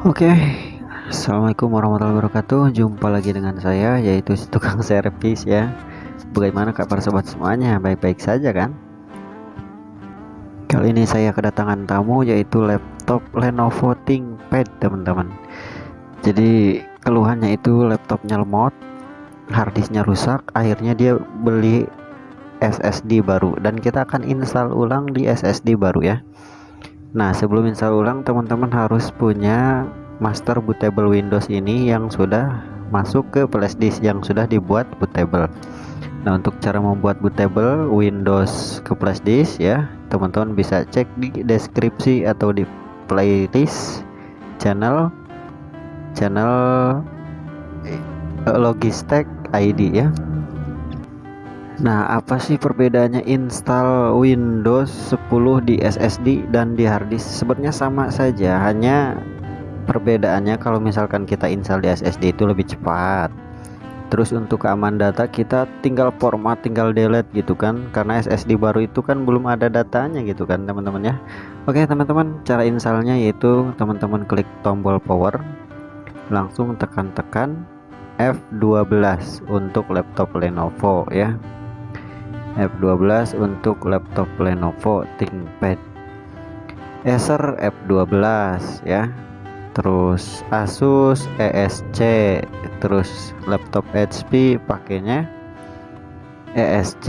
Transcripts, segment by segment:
Oke, Assalamualaikum warahmatullahi wabarakatuh. Jumpa lagi dengan saya, yaitu si tukang servis ya. Bagaimana kabar sobat semuanya? Baik-baik saja kan? Kali ini saya kedatangan tamu, yaitu laptop Lenovo ThinkPad, teman-teman. Jadi keluhannya itu laptopnya lemot, harddisknya rusak. Akhirnya dia beli SSD baru, dan kita akan install ulang di SSD baru ya. Nah sebelum install ulang teman-teman harus punya master bootable Windows ini yang sudah masuk ke flashdisk yang sudah dibuat bootable. Nah untuk cara membuat bootable Windows ke flashdisk ya teman-teman bisa cek di deskripsi atau di playlist channel channel eh, Logistek ID ya Nah, apa sih perbedaannya install Windows 10 di SSD dan di harddisk? Sebenarnya sama saja, hanya perbedaannya kalau misalkan kita install di SSD itu lebih cepat. Terus untuk keamanan data kita tinggal format, tinggal delete gitu kan. Karena SSD baru itu kan belum ada datanya gitu kan, teman-teman ya. Oke, teman-teman, cara installnya yaitu teman-teman klik tombol power, langsung tekan-tekan F12 untuk laptop Lenovo ya F12 untuk laptop Lenovo ThinkPad. Acer F12 ya. Terus Asus ESC terus laptop HP pakainya. ESC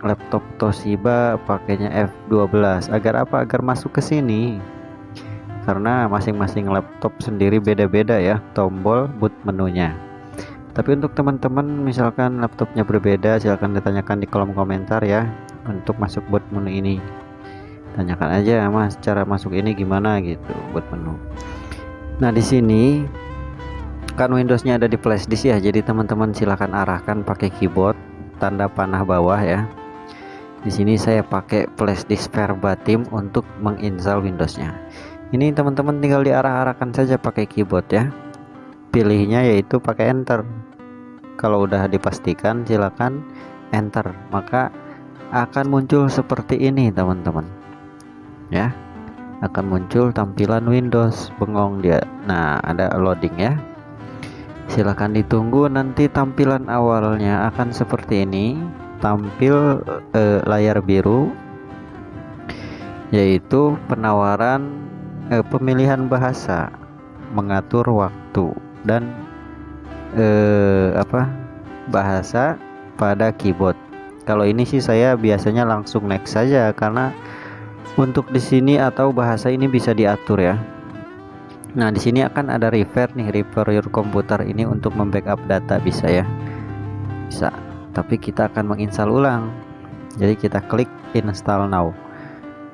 laptop Toshiba pakainya F12 agar apa? Agar masuk ke sini. Karena masing-masing laptop sendiri beda-beda ya tombol boot menunya tapi untuk teman-teman misalkan laptopnya berbeda silahkan ditanyakan di kolom komentar ya untuk masuk buat menu ini. Tanyakan aja mas cara masuk ini gimana? Gitu buat menu. Nah di sini kan Windowsnya ada di flash disk ya jadi teman-teman silahkan arahkan pakai keyboard tanda panah bawah ya. Di sini saya pakai flash disk verbatim untuk menginstal Windowsnya. Ini teman-teman tinggal diarah-arahkan saja pakai keyboard ya. Pilihnya yaitu pakai enter kalau udah dipastikan silakan enter. Maka akan muncul seperti ini teman-teman. Ya akan muncul tampilan Windows bengong dia. Nah ada loading ya. Silahkan ditunggu nanti tampilan awalnya akan seperti ini. Tampil eh, layar biru yaitu penawaran eh, pemilihan bahasa mengatur waktu dan eh, apa bahasa pada keyboard. Kalau ini sih saya biasanya langsung next saja karena untuk di sini atau bahasa ini bisa diatur ya. Nah di sini akan ada refer nih refer your komputer ini untuk membackup data bisa ya. Bisa tapi kita akan menginstal ulang. Jadi kita klik install now.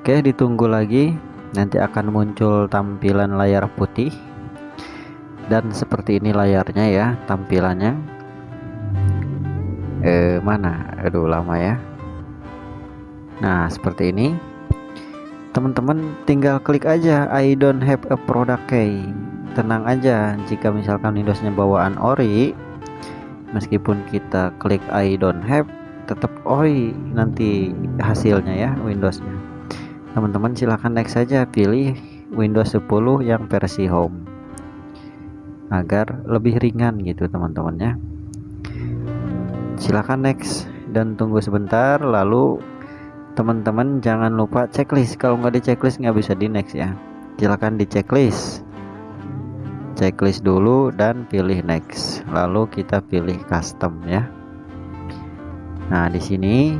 Oke ditunggu lagi. Nanti akan muncul tampilan layar putih dan seperti ini layarnya ya tampilannya. Eh mana? Aduh lama ya. Nah seperti ini. Teman-teman tinggal klik aja I don't have a product key. Tenang aja jika misalkan Windowsnya bawaan ori meskipun kita klik I don't have tetap ori nanti hasilnya ya Windowsnya. Teman-teman silahkan next saja pilih Windows 10 yang versi home agar lebih ringan gitu teman-teman ya silahkan next dan tunggu sebentar lalu teman-teman jangan lupa checklist. Kalau nggak di checklist nggak bisa di next ya. Silahkan di checklist checklist dulu dan pilih next. Lalu kita pilih custom ya. Nah di sini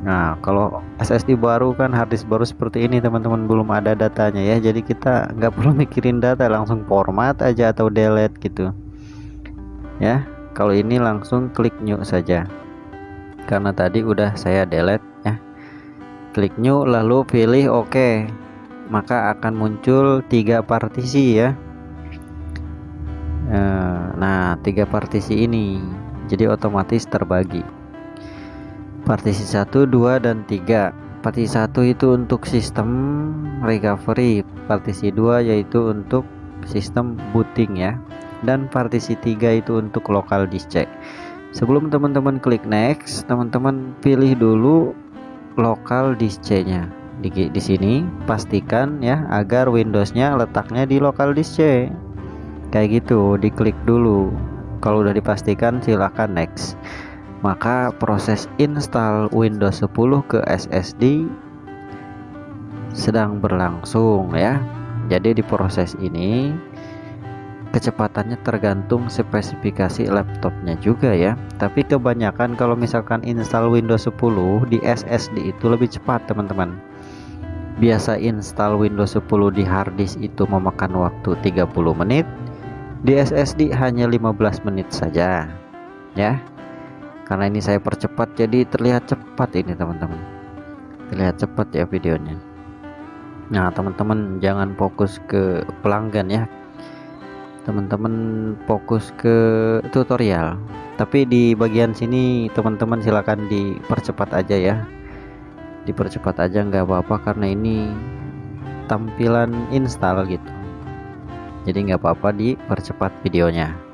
Nah kalau SSD baru kan harddisk baru seperti ini teman-teman belum ada datanya ya. Jadi kita nggak perlu mikirin data langsung format aja atau delete gitu. Ya kalau ini langsung klik new saja. Karena tadi udah saya delete ya. Klik new lalu pilih OK maka akan muncul tiga partisi ya. Eh, nah tiga partisi ini. Jadi otomatis terbagi partisi 1 2 dan 3 partisi 1 itu untuk sistem recovery partisi 2 yaitu untuk sistem booting ya. Dan partisi 3 itu untuk local disk sebelum teman-teman klik next teman-teman pilih dulu local disk nya di, di sini pastikan ya agar Windowsnya letaknya di local disk kayak gitu diklik dulu. Kalau udah dipastikan silahkan next maka proses install Windows 10 ke SSD sedang berlangsung ya. Jadi di proses ini kecepatannya tergantung spesifikasi laptopnya juga ya. Tapi kebanyakan kalau misalkan install Windows 10 di SSD itu lebih cepat teman-teman. Biasa install Windows 10 di harddisk itu memakan waktu 30 menit. Di SSD hanya 15 menit saja ya karena ini saya percepat jadi terlihat cepat ini teman-teman. Terlihat cepat ya videonya. Nah teman-teman jangan fokus ke pelanggan ya. Teman-teman fokus ke tutorial. Tapi di bagian sini teman-teman silakan dipercepat aja ya. Dipercepat aja nggak apa-apa karena ini tampilan install gitu. Jadi nggak apa-apa dipercepat videonya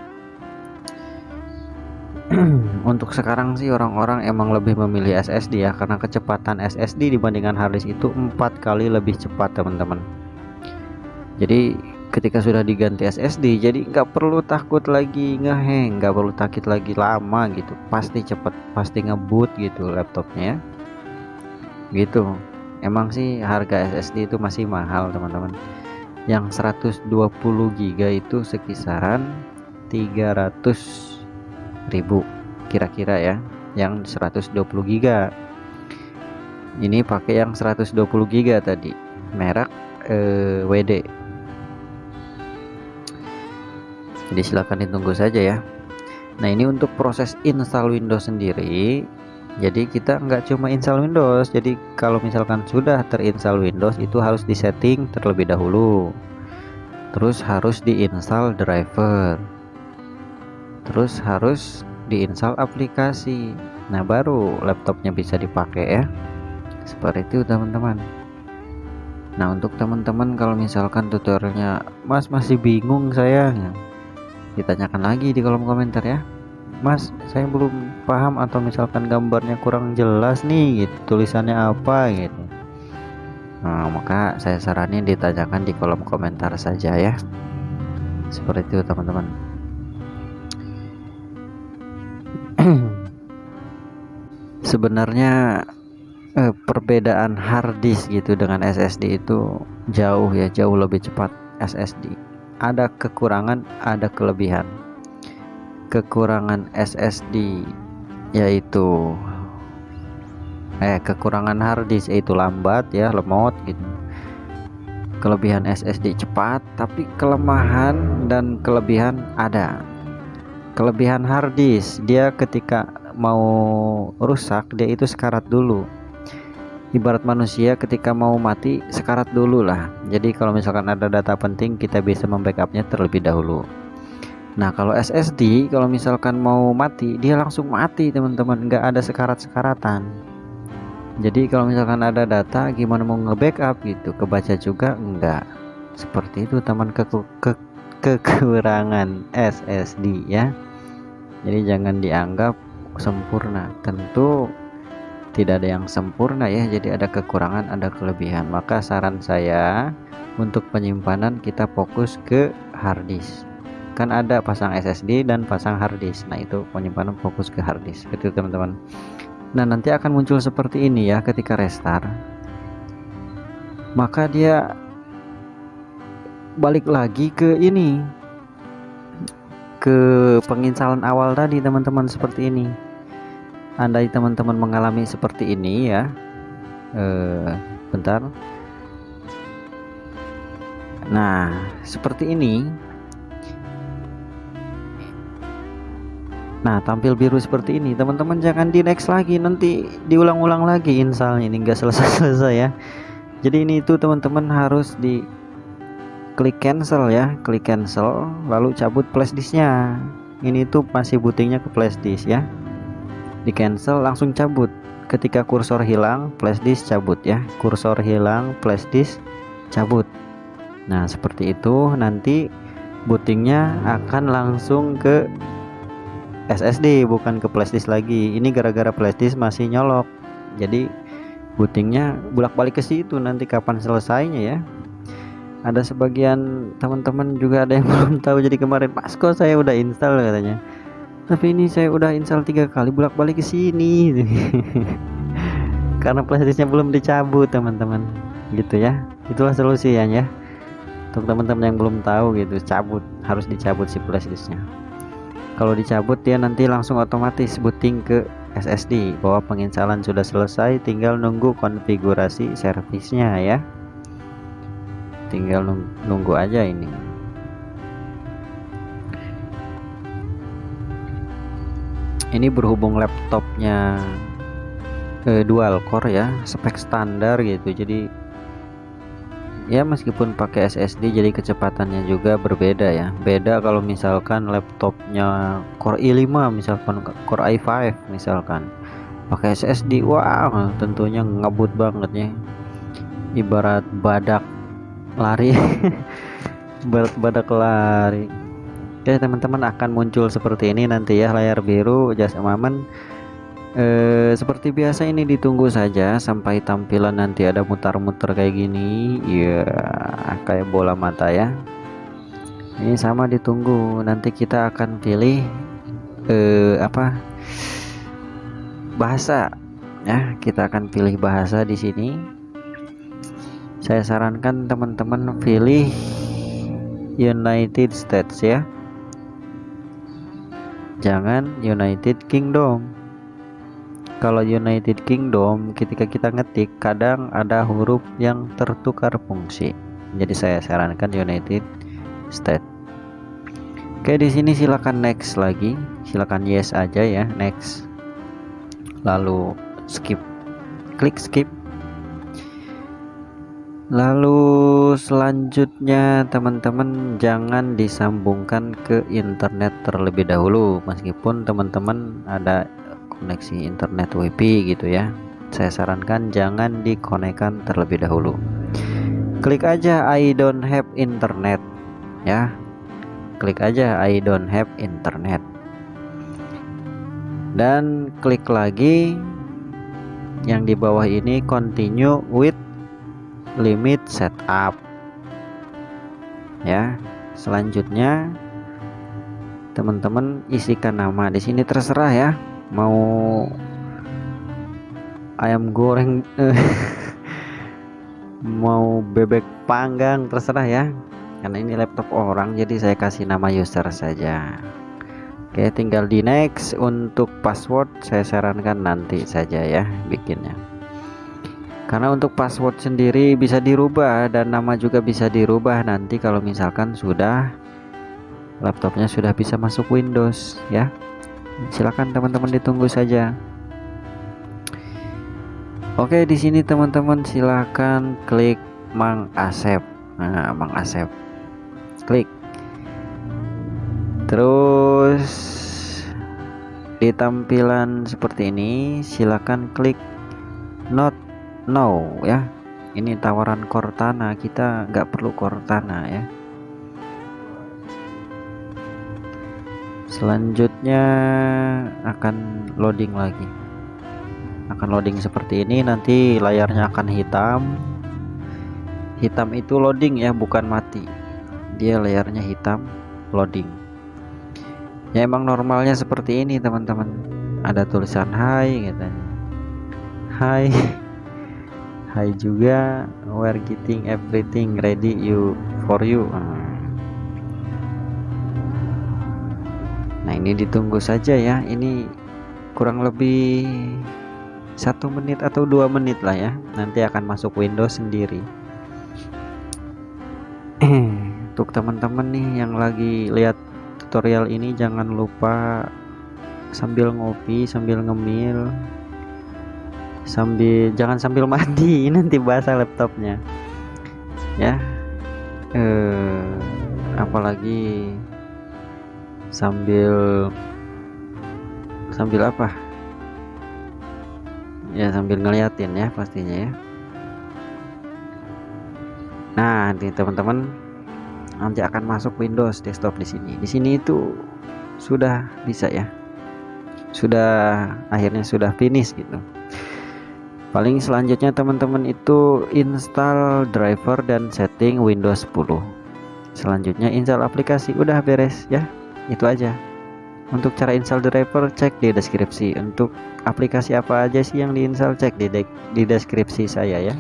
untuk sekarang sih orang-orang emang lebih memilih SSD ya karena kecepatan SSD dibandingkan harddisk itu empat kali lebih cepat teman-teman. Jadi ketika sudah diganti SSD jadi nggak perlu takut lagi ngeheng nggak perlu takut lagi lama gitu. Pasti cepet pasti ngebut gitu laptopnya ya. Gitu. Emang sih harga SSD itu masih mahal teman-teman. Yang 120 GB itu sekisaran 300 ribu kira-kira ya yang 120 GB ini pakai yang 120 GB tadi merek eh, WD jadi silahkan ditunggu saja ya. Nah ini untuk proses install Windows sendiri jadi kita nggak cuma install Windows jadi kalau misalkan sudah terinstall Windows itu harus disetting terlebih dahulu. Terus harus diinstal driver terus harus diinstal aplikasi. Nah baru laptopnya bisa dipakai ya. Seperti itu teman-teman. Nah untuk teman-teman kalau misalkan tutorialnya mas masih bingung saya ditanyakan lagi di kolom komentar ya. Mas saya belum paham atau misalkan gambarnya kurang jelas nih gitu. Tulisannya apa gitu. Nah maka saya saranin ditanyakan di kolom komentar saja ya. Seperti itu teman-teman sebenarnya eh, perbedaan hard disk gitu dengan SSD itu jauh ya jauh lebih cepat SSD ada kekurangan ada kelebihan. Kekurangan SSD yaitu eh kekurangan harddisk yaitu lambat ya lemot gitu. Kelebihan SSD cepat tapi kelemahan dan kelebihan ada kelebihan harddisk. Dia ketika mau rusak dia itu sekarat dulu. Ibarat manusia ketika mau mati sekarat dulu lah. Jadi kalau misalkan ada data penting kita bisa membackupnya terlebih dahulu. Nah kalau SSD kalau misalkan mau mati dia langsung mati teman-teman. Nggak ada sekarat-sekaratan. Jadi kalau misalkan ada data gimana mau nge-backup gitu? Kebaca juga enggak seperti itu teman ke, ke kekurangan SSD ya. Jadi jangan dianggap sempurna. Tentu tidak ada yang sempurna ya. Jadi ada kekurangan ada kelebihan. Maka saran saya untuk penyimpanan kita fokus ke harddisk kan ada pasang SSD dan pasang harddisk nah itu penyimpanan fokus ke harddisk itu teman-teman. Nah nanti akan muncul seperti ini ya ketika restart. Maka dia balik lagi ke ini ke penginstalan awal tadi teman-teman seperti ini. Andai teman-teman mengalami seperti ini ya. Eh, bentar. Nah seperti ini. Nah tampil biru seperti ini. Teman-teman jangan di next lagi. Nanti diulang-ulang lagi installnya ini enggak selesai-selesai ya. Jadi ini itu teman-teman harus di klik cancel ya klik cancel lalu cabut flashdisknya ini tuh masih bootingnya ke flashdisk ya. Di cancel langsung cabut. Ketika kursor hilang flash disk cabut ya. Kursor hilang flash disk cabut. Nah seperti itu. Nanti bootingnya akan langsung ke SSD bukan ke flash disk lagi. Ini gara-gara flash disk masih nyolok. Jadi bootingnya bolak-balik ke situ nanti kapan selesainya ya ada sebagian teman-teman juga ada yang belum tahu. Jadi kemarin pas kok saya udah install katanya. Tapi ini saya udah install tiga kali bolak-balik ke sini. Karena flashdisknya belum dicabut teman-teman. Gitu ya. Itulah solusinya ya. Untuk teman-teman yang belum tahu gitu cabut. Harus dicabut si flashdisknya kalau dicabut dia nanti langsung otomatis booting ke SSD bahwa penginstalan sudah selesai tinggal nunggu konfigurasi servisnya ya tinggal nunggu aja ini. Ini berhubung laptopnya eh, dual core ya spek standar gitu. Jadi ya meskipun pakai SSD jadi kecepatannya juga berbeda ya. Beda kalau misalkan laptopnya Core i5 misalkan Core i5 misalkan. Pakai SSD wow tentunya ngebut banget ya ibarat badak lari. Badak lari. Oke teman-teman akan muncul seperti ini nanti ya layar biru jas amaman. Eh, seperti biasa ini ditunggu saja sampai tampilan nanti ada mutar-mutar kayak gini. Ya kayak bola mata ya. Ini sama ditunggu. Nanti kita akan pilih eh, apa? Bahasa. Ya kita akan pilih bahasa di sini saya sarankan teman-teman pilih United States ya. Jangan United Kingdom. Kalau United Kingdom ketika kita ngetik kadang ada huruf yang tertukar fungsi. Jadi saya sarankan United States. Oke di sini silakan next lagi. Silakan yes aja ya next. Lalu skip. Klik skip Lalu selanjutnya teman-teman jangan disambungkan ke internet terlebih dahulu meskipun teman-teman ada koneksi internet WiFi gitu ya. Saya sarankan jangan dikonekkan terlebih dahulu. Klik aja I don't have internet ya. Klik aja I don't have internet. Dan klik lagi. Yang di bawah ini continue with limit setup. Ya selanjutnya teman-teman isikan nama di sini terserah ya. Mau ayam goreng mau bebek panggang terserah ya. Karena ini laptop orang jadi saya kasih nama user saja. Oke tinggal di next. Untuk password saya sarankan nanti saja ya bikinnya karena untuk password sendiri bisa dirubah dan nama juga bisa dirubah nanti kalau misalkan sudah laptopnya sudah bisa masuk Windows ya. Silakan teman-teman ditunggu saja. Oke di sini teman-teman silakan klik Mang Asep. Nah Mang Asep. Klik. Terus di tampilan seperti ini silakan klik not now ya. Ini tawaran Cortana. Kita nggak perlu Cortana ya. Selanjutnya akan loading lagi. Akan loading seperti ini. Nanti layarnya akan hitam. Hitam itu loading ya bukan mati. Dia layarnya hitam loading. Ya emang normalnya seperti ini teman-teman. Ada tulisan hai gitu hai hai juga we're getting everything ready you for you. Nah. nah ini ditunggu saja ya. Ini kurang lebih satu menit atau dua menit lah ya. Nanti akan masuk Windows sendiri. Untuk teman-teman nih yang lagi lihat tutorial ini jangan lupa sambil ngopi sambil ngemil sambil jangan sambil mandi nanti basah laptopnya. Ya. Eh apalagi sambil sambil apa? Ya sambil ngeliatin ya pastinya ya. Nah nanti teman-teman nanti akan masuk Windows desktop di sini. Di sini itu sudah bisa ya. Sudah akhirnya sudah finish gitu paling selanjutnya teman-teman itu install driver dan setting Windows 10 selanjutnya install aplikasi. Udah beres ya. Itu aja. Untuk cara install driver cek di deskripsi. Untuk aplikasi apa aja sih yang diinstal cek di, de di deskripsi saya ya.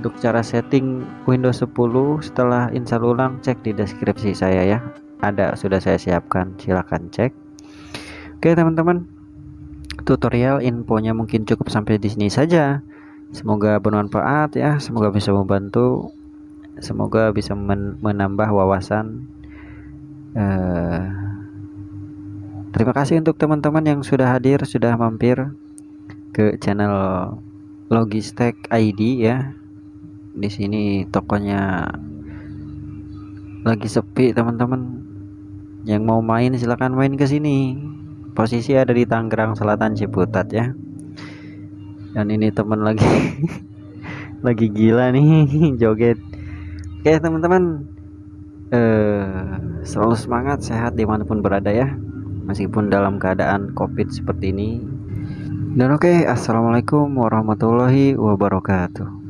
Untuk cara setting Windows 10 setelah install ulang cek di deskripsi saya ya. Ada sudah saya siapkan. Silahkan cek. Oke teman-teman tutorial infonya mungkin cukup sampai di sini saja. Semoga bermanfaat ya semoga bisa membantu semoga bisa men menambah wawasan. Uh, terima kasih untuk teman-teman yang sudah hadir sudah mampir ke channel Logistek ID ya. Di sini tokonya lagi sepi teman-teman. Yang mau main silahkan main ke sini posisi ada di Tangerang Selatan Ciputat ya. Dan ini teman lagi lagi gila nih joget. Oke teman-teman. Eh, Selalu semangat sehat di mana pun berada ya. Meskipun dalam keadaan covid seperti ini. Dan oke Assalamualaikum warahmatullahi wabarakatuh